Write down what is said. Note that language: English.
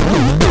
Oh,